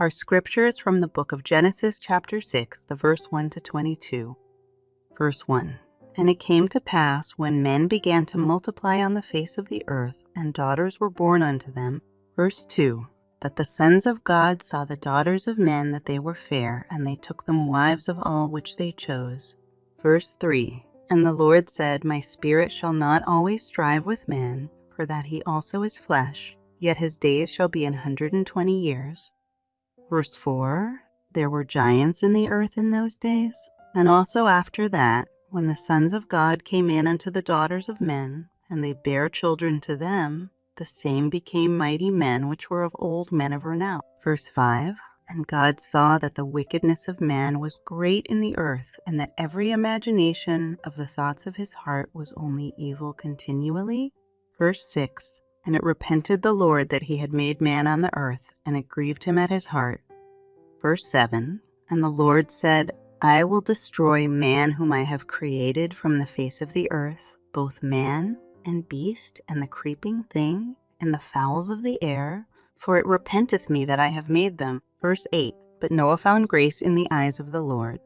Our scripture is from the book of Genesis, chapter 6, the verse 1 to 22. Verse 1 And it came to pass when men began to multiply on the face of the earth, and daughters were born unto them. Verse 2 That the sons of God saw the daughters of men that they were fair, and they took them wives of all which they chose. Verse 3 And the Lord said, My spirit shall not always strive with man, for that he also is flesh, yet his days shall be an hundred and twenty years. Verse 4 There were giants in the earth in those days, and also after that, when the sons of God came in unto the daughters of men, and they bare children to them, the same became mighty men which were of old men of renown. Verse 5 And God saw that the wickedness of man was great in the earth, and that every imagination of the thoughts of his heart was only evil continually. Verse 6 And it repented the Lord that he had made man on the earth, and it grieved him at his heart. Verse 7 And the Lord said, I will destroy man whom I have created from the face of the earth, both man and beast, and the creeping thing, and the fowls of the air, for it repenteth me that I have made them. Verse 8 But Noah found grace in the eyes of the Lord.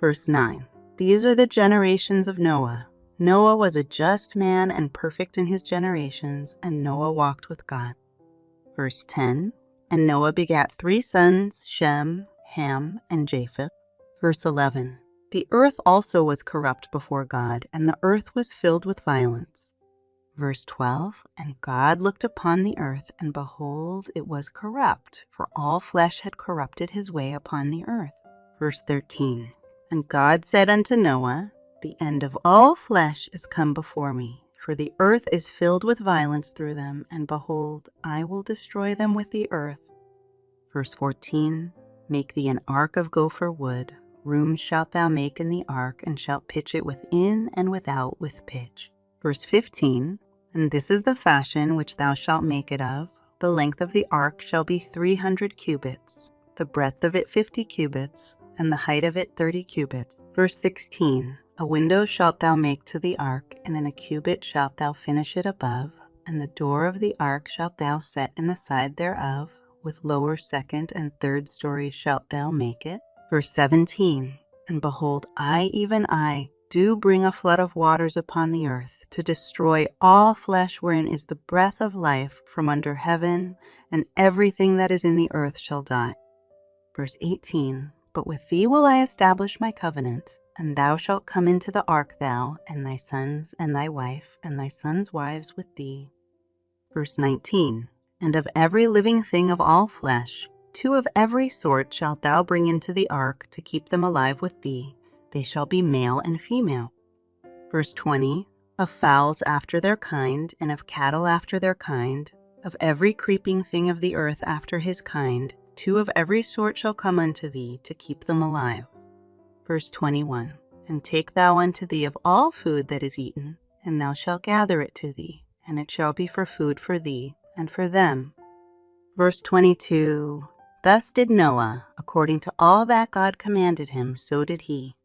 Verse 9 These are the generations of Noah. Noah was a just man and perfect in his generations, and Noah walked with God. Verse 10 And Noah begat three sons, Shem, Ham, and Japheth. Verse 11 The earth also was corrupt before God, and the earth was filled with violence. Verse 12 And God looked upon the earth, and behold, it was corrupt, for all flesh had corrupted his way upon the earth. Verse 13 And God said unto Noah, The end of all flesh is come before me, for the earth is filled with violence through them, and behold, I will destroy them with the earth. Verse 14 Make thee an ark of gopher wood. Rooms shalt thou make in the ark, and shalt pitch it within and without with pitch. Verse 15 And this is the fashion which thou shalt make it of. The length of the ark shall be three hundred cubits, the breadth of it fifty cubits, and the height of it thirty cubits. Verse 16 A window shalt thou make to the ark, and in a cubit shalt thou finish it above, and the door of the ark shalt thou set in the side thereof, with lower, second, and third stories shalt thou make it. Verse 17 And behold, I, even I, do bring a flood of waters upon the earth, to destroy all flesh wherein is the breath of life from under heaven, and everything that is in the earth shall die. Verse 18 But with thee will I establish my covenant, and thou shalt come into the ark, thou, and thy sons, and thy wife, and thy sons' wives with thee. Verse 19 And of every living thing of all flesh, two of every sort shalt thou bring into the ark to keep them alive with thee. They shall be male and female. Verse 20 Of fowls after their kind, and of cattle after their kind, of every creeping thing of the earth after his kind, two of every sort shall come unto thee to keep them alive. Verse 21 And take thou unto thee of all food that is eaten, and thou shalt gather it to thee, and it shall be for food for thee and for them. Verse 22 Thus did Noah, according to all that God commanded him, so did he.